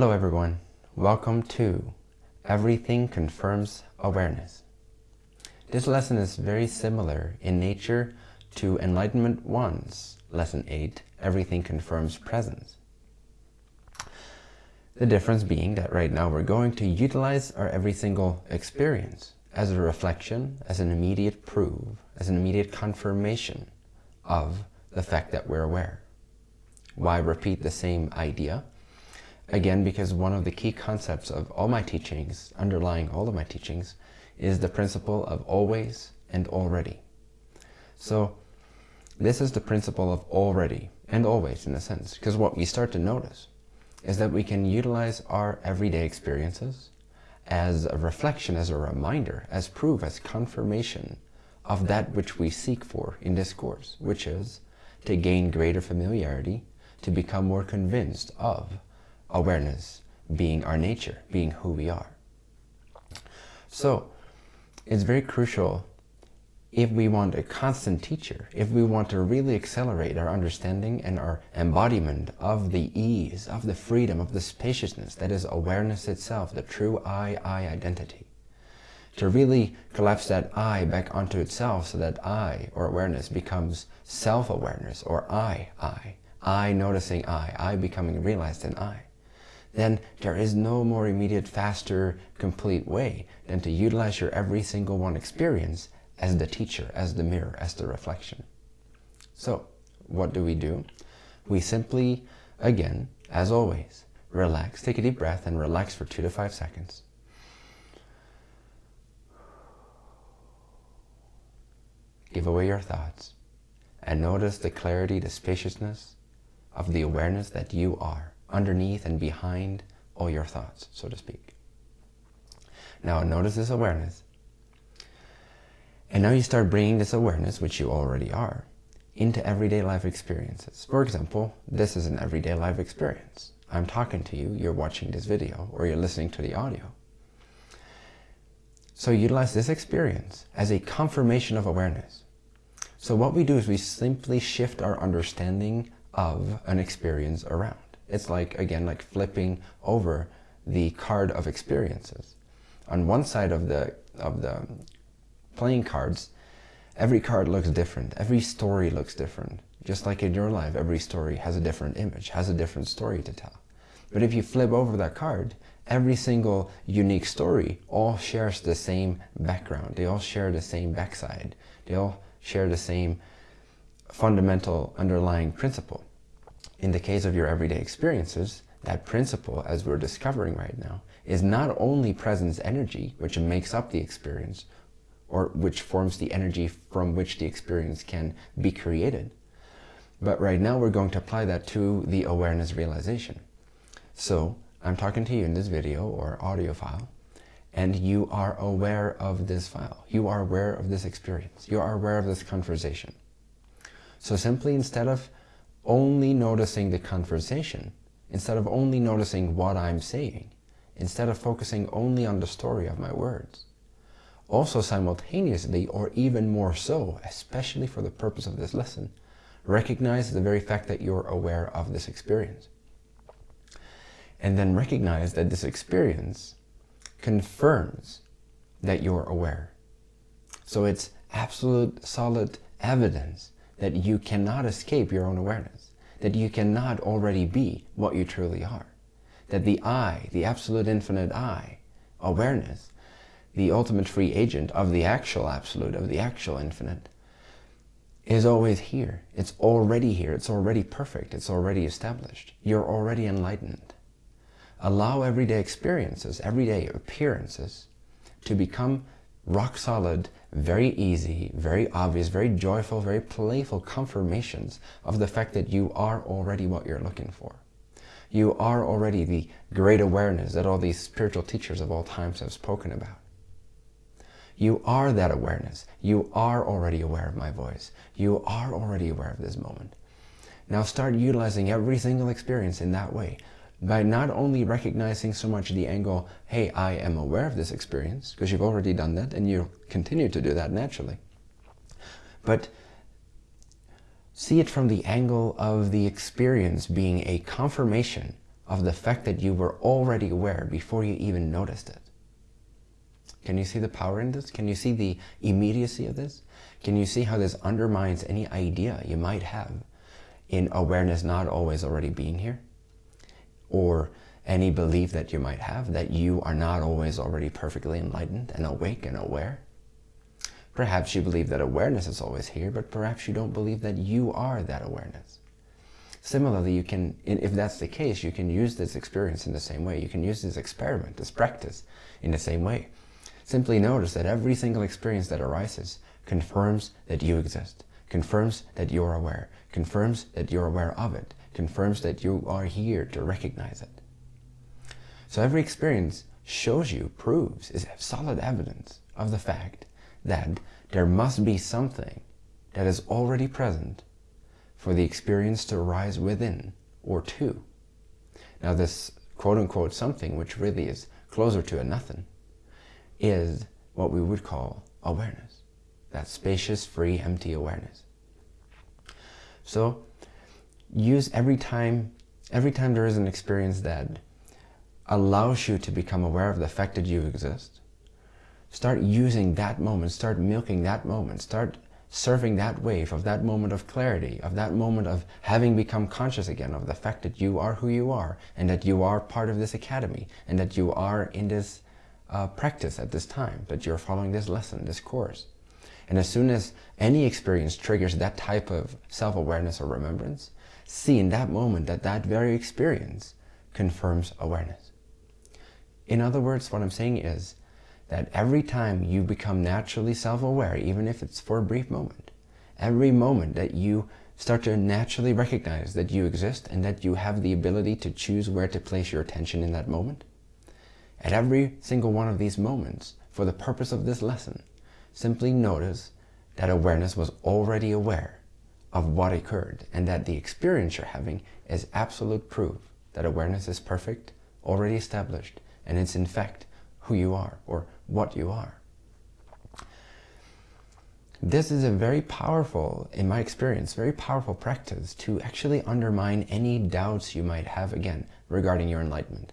Hello everyone. Welcome to Everything Confirms Awareness. This lesson is very similar in nature to Enlightenment 1's Lesson 8, Everything Confirms Presence. The difference being that right now we're going to utilize our every single experience as a reflection, as an immediate proof, as an immediate confirmation of the fact that we're aware. Why repeat the same idea? Again, because one of the key concepts of all my teachings, underlying all of my teachings, is the principle of always and already. So this is the principle of already and always in a sense, because what we start to notice is that we can utilize our everyday experiences as a reflection, as a reminder, as proof, as confirmation of that which we seek for in this course, which is to gain greater familiarity, to become more convinced of awareness being our nature, being who we are. So it's very crucial if we want a constant teacher, if we want to really accelerate our understanding and our embodiment of the ease, of the freedom, of the spaciousness that is awareness itself, the true I-I identity. To really collapse that I back onto itself so that I, or awareness, becomes self-awareness, or I, I. I noticing I, I becoming realized in I then there is no more immediate, faster, complete way than to utilize your every single one experience as the teacher, as the mirror, as the reflection. So what do we do? We simply, again, as always, relax, take a deep breath and relax for two to five seconds. Give away your thoughts and notice the clarity, the spaciousness of the awareness that you are underneath and behind all your thoughts, so to speak. Now notice this awareness. And now you start bringing this awareness, which you already are, into everyday life experiences. For example, this is an everyday life experience. I'm talking to you, you're watching this video, or you're listening to the audio. So utilize this experience as a confirmation of awareness. So what we do is we simply shift our understanding of an experience around. It's like, again, like flipping over the card of experiences. On one side of the, of the playing cards, every card looks different. Every story looks different. Just like in your life, every story has a different image, has a different story to tell. But if you flip over that card, every single unique story all shares the same background. They all share the same backside. They all share the same fundamental underlying principle. In the case of your everyday experiences, that principle, as we're discovering right now, is not only presence energy, which makes up the experience, or which forms the energy from which the experience can be created. But right now we're going to apply that to the awareness realization. So I'm talking to you in this video or audio file, and you are aware of this file. You are aware of this experience. You are aware of this conversation. So simply instead of only noticing the conversation instead of only noticing what I'm saying, instead of focusing only on the story of my words. Also simultaneously, or even more so, especially for the purpose of this lesson, recognize the very fact that you're aware of this experience. And then recognize that this experience confirms that you're aware. So it's absolute solid evidence that you cannot escape your own awareness, that you cannot already be what you truly are, that the I, the absolute infinite I, awareness, the ultimate free agent of the actual absolute, of the actual infinite, is always here. It's already here. It's already perfect. It's already established. You're already enlightened. Allow everyday experiences, everyday appearances to become rock solid, very easy, very obvious, very joyful, very playful confirmations of the fact that you are already what you're looking for. You are already the great awareness that all these spiritual teachers of all times have spoken about. You are that awareness. You are already aware of my voice. You are already aware of this moment. Now start utilizing every single experience in that way by not only recognizing so much the angle, hey, I am aware of this experience, because you've already done that and you continue to do that naturally, but see it from the angle of the experience being a confirmation of the fact that you were already aware before you even noticed it. Can you see the power in this? Can you see the immediacy of this? Can you see how this undermines any idea you might have in awareness not always already being here? Or any belief that you might have that you are not always already perfectly enlightened and awake and aware? Perhaps you believe that awareness is always here, but perhaps you don't believe that you are that awareness. Similarly, you can, if that's the case, you can use this experience in the same way. You can use this experiment, this practice in the same way. Simply notice that every single experience that arises confirms that you exist, confirms that you're aware, confirms that you're aware of it, confirms that you are here to recognize it. So every experience shows you, proves, is solid evidence of the fact that there must be something that is already present for the experience to arise within or to. Now this quote-unquote something, which really is closer to a nothing, is what we would call awareness. That spacious, free, empty awareness. So use every time, every time there is an experience that allows you to become aware of the fact that you exist, start using that moment, start milking that moment, start surfing that wave of that moment of clarity, of that moment of having become conscious again of the fact that you are who you are and that you are part of this academy and that you are in this uh, practice at this time, that you're following this lesson, this course. And as soon as any experience triggers that type of self-awareness or remembrance, see in that moment that that very experience confirms awareness. In other words, what I'm saying is, that every time you become naturally self-aware, even if it's for a brief moment, every moment that you start to naturally recognize that you exist and that you have the ability to choose where to place your attention in that moment, at every single one of these moments, for the purpose of this lesson, simply notice that awareness was already aware of what occurred and that the experience you're having is absolute proof that awareness is perfect, already established, and it's in fact who you are or what you are. This is a very powerful, in my experience, very powerful practice to actually undermine any doubts you might have, again, regarding your enlightenment.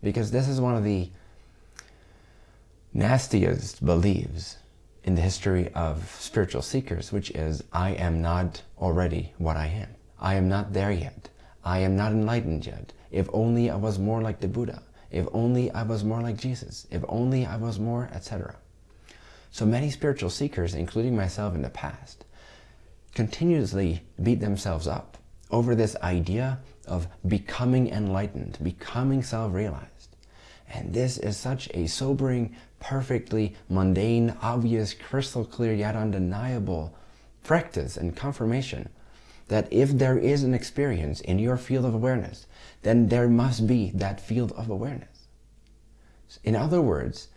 Because this is one of the nastiest beliefs in the history of spiritual seekers, which is, I am not already what I am. I am not there yet. I am not enlightened yet. If only I was more like the Buddha. If only I was more like Jesus. If only I was more, etc. So many spiritual seekers, including myself in the past, continuously beat themselves up over this idea of becoming enlightened, becoming self-realized. And this is such a sobering, perfectly mundane, obvious, crystal clear, yet undeniable practice and confirmation that if there is an experience in your field of awareness, then there must be that field of awareness. In other words,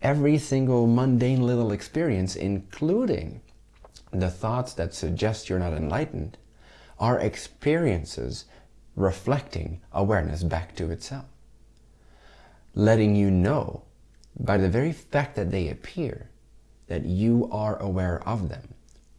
every single mundane little experience, including the thoughts that suggest you're not enlightened, are experiences reflecting awareness back to itself. Letting you know, by the very fact that they appear, that you are aware of them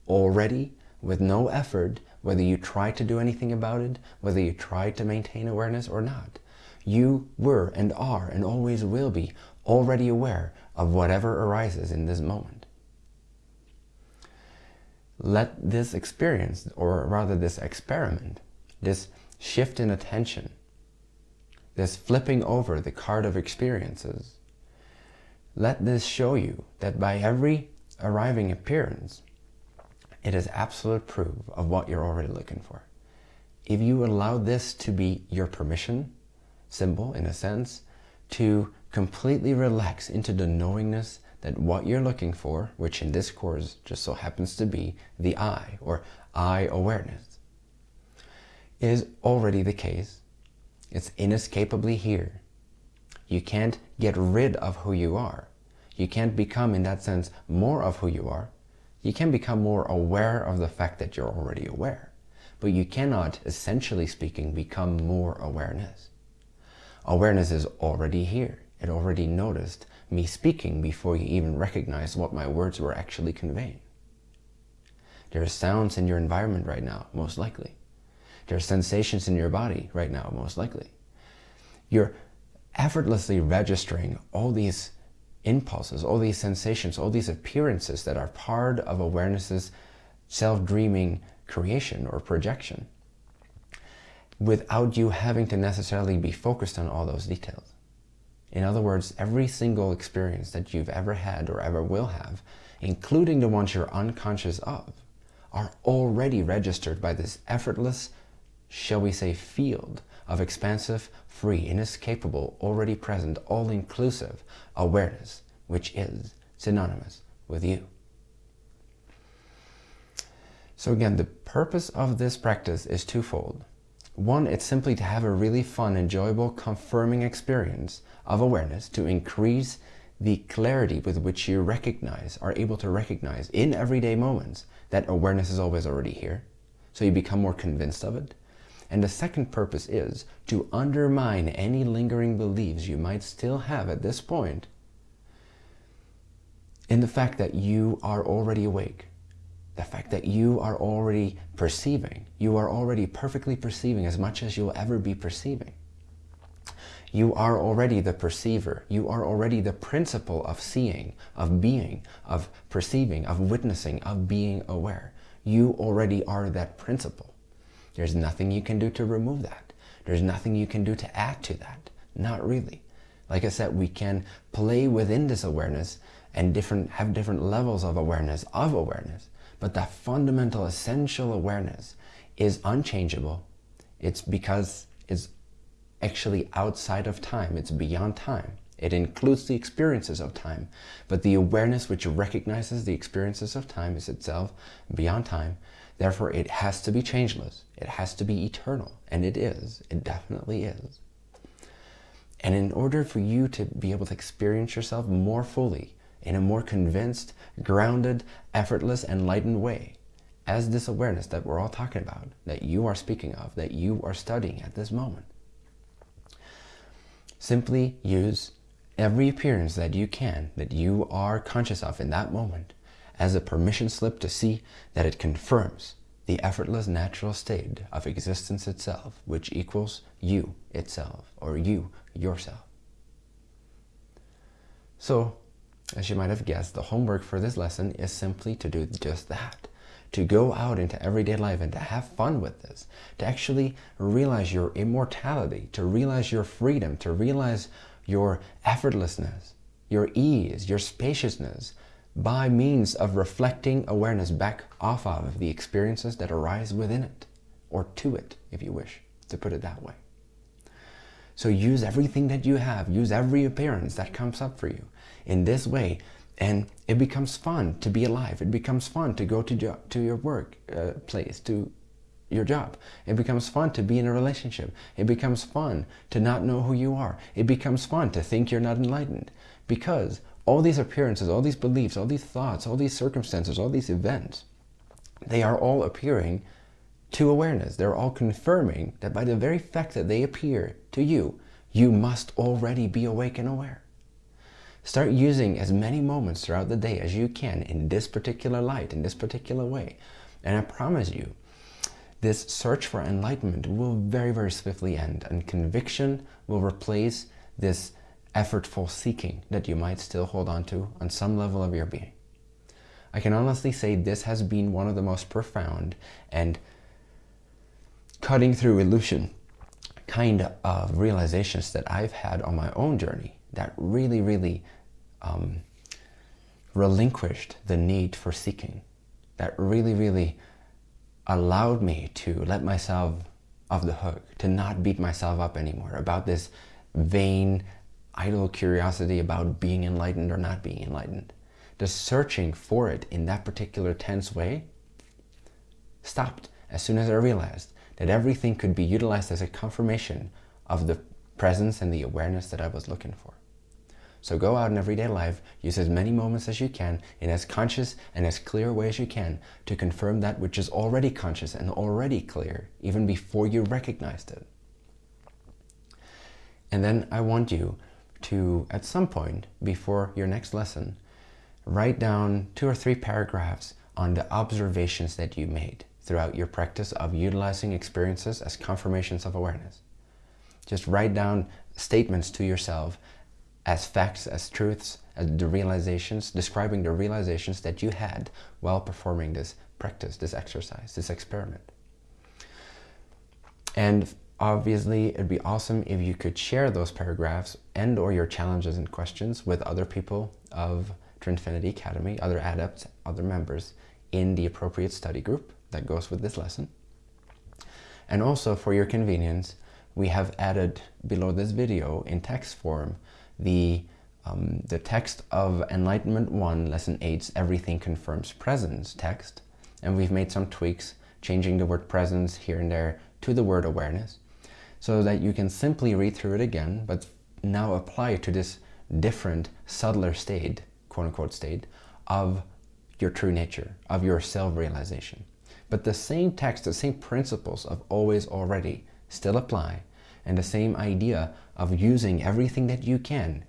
already with no effort whether you try to do anything about it, whether you try to maintain awareness or not. You were and are and always will be already aware of whatever arises in this moment. Let this experience, or rather this experiment, this shift in attention, this flipping over the card of experiences, let this show you that by every arriving appearance, it is absolute proof of what you're already looking for. If you allow this to be your permission symbol, in a sense, to completely relax into the knowingness that what you're looking for, which in this course just so happens to be the I, or I awareness, is already the case. It's inescapably here. You can't get rid of who you are. You can't become, in that sense, more of who you are you can become more aware of the fact that you're already aware, but you cannot, essentially speaking, become more awareness. Awareness is already here. It already noticed me speaking before you even recognized what my words were actually conveying. There are sounds in your environment right now, most likely. There are sensations in your body right now, most likely. You're effortlessly registering all these impulses, all these sensations, all these appearances that are part of awareness's self-dreaming creation or projection without you having to necessarily be focused on all those details. In other words, every single experience that you've ever had or ever will have, including the ones you're unconscious of, are already registered by this effortless, shall we say, field of expansive, free, inescapable, already present, all-inclusive awareness, which is synonymous with you. So again, the purpose of this practice is twofold. One, it's simply to have a really fun, enjoyable, confirming experience of awareness to increase the clarity with which you recognize, are able to recognize in everyday moments that awareness is always already here. So you become more convinced of it. And the second purpose is to undermine any lingering beliefs you might still have at this point in the fact that you are already awake, the fact that you are already perceiving, you are already perfectly perceiving as much as you'll ever be perceiving. You are already the perceiver. You are already the principle of seeing, of being, of perceiving, of witnessing, of being aware. You already are that principle. There's nothing you can do to remove that. There's nothing you can do to add to that. Not really. Like I said, we can play within this awareness and different have different levels of awareness of awareness. But that fundamental essential awareness is unchangeable. It's because it's actually outside of time. It's beyond time. It includes the experiences of time. But the awareness which recognizes the experiences of time is itself beyond time. Therefore, it has to be changeless. It has to be eternal. And it is. It definitely is. And in order for you to be able to experience yourself more fully, in a more convinced, grounded, effortless, enlightened way, as this awareness that we're all talking about, that you are speaking of, that you are studying at this moment. Simply use every appearance that you can, that you are conscious of in that moment, as a permission slip to see that it confirms the effortless natural state of existence itself, which equals you itself, or you yourself. So as you might have guessed, the homework for this lesson is simply to do just that. To go out into everyday life and to have fun with this. To actually realize your immortality, to realize your freedom, to realize your effortlessness, your ease, your spaciousness, by means of reflecting awareness back off of the experiences that arise within it, or to it, if you wish to put it that way. So use everything that you have, use every appearance that comes up for you in this way and it becomes fun to be alive. It becomes fun to go to, to your work uh, place, to your job. It becomes fun to be in a relationship. It becomes fun to not know who you are. It becomes fun to think you're not enlightened because all these appearances, all these beliefs, all these thoughts, all these circumstances, all these events, they are all appearing to awareness. They're all confirming that by the very fact that they appear to you, you must already be awake and aware. Start using as many moments throughout the day as you can in this particular light, in this particular way. And I promise you, this search for enlightenment will very, very swiftly end and conviction will replace this effortful seeking that you might still hold on to on some level of your being. I can honestly say this has been one of the most profound and cutting through illusion kind of realizations that I've had on my own journey that really, really um, relinquished the need for seeking, that really, really allowed me to let myself off the hook, to not beat myself up anymore about this vain, idle curiosity about being enlightened or not being enlightened. The searching for it in that particular tense way stopped as soon as I realized that everything could be utilized as a confirmation of the presence and the awareness that I was looking for. So go out in everyday life, use as many moments as you can in as conscious and as clear a way as you can to confirm that which is already conscious and already clear, even before you recognized it. And then I want you to, at some point before your next lesson, write down two or three paragraphs on the observations that you made throughout your practice of utilizing experiences as confirmations of awareness. Just write down statements to yourself as facts, as truths, as the realizations, describing the realizations that you had while performing this practice, this exercise, this experiment. And obviously, it'd be awesome if you could share those paragraphs and or your challenges and questions with other people of Trinfinity Academy, other adepts, other members in the appropriate study group that goes with this lesson. And also for your convenience, we have added below this video in text form the, um, the text of Enlightenment 1, Lesson 8's Everything Confirms Presence text. And we've made some tweaks, changing the word presence here and there to the word awareness, so that you can simply read through it again, but now apply it to this different, subtler state, quote-unquote state, of your true nature, of your self-realization. But the same text, the same principles of always already still apply, and the same idea of using everything that you can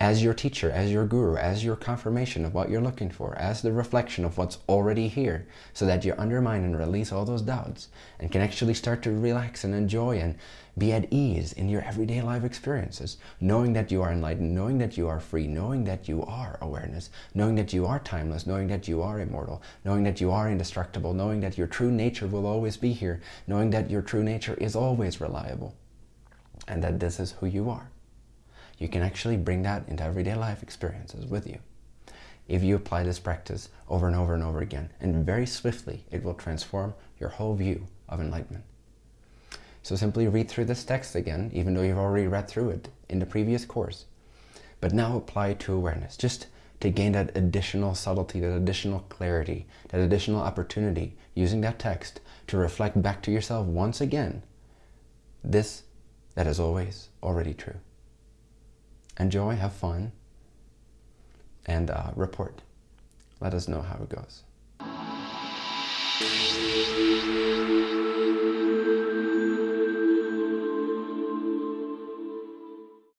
as your teacher, as your guru, as your confirmation of what you're looking for, as the reflection of what's already here, so that you undermine and release all those doubts and can actually start to relax and enjoy and be at ease in your everyday life experiences, knowing that you are enlightened, knowing that you are free, knowing that you are awareness, knowing that you are timeless, knowing that you are immortal, knowing that you are indestructible, knowing that your true nature will always be here, knowing that your true nature is always reliable, and that this is who you are you can actually bring that into everyday life experiences with you. If you apply this practice over and over and over again, and very swiftly, it will transform your whole view of enlightenment. So simply read through this text again, even though you've already read through it in the previous course. But now apply to awareness, just to gain that additional subtlety, that additional clarity, that additional opportunity, using that text to reflect back to yourself once again, this that is always already true enjoy, have fun, and uh, report. Let us know how it goes.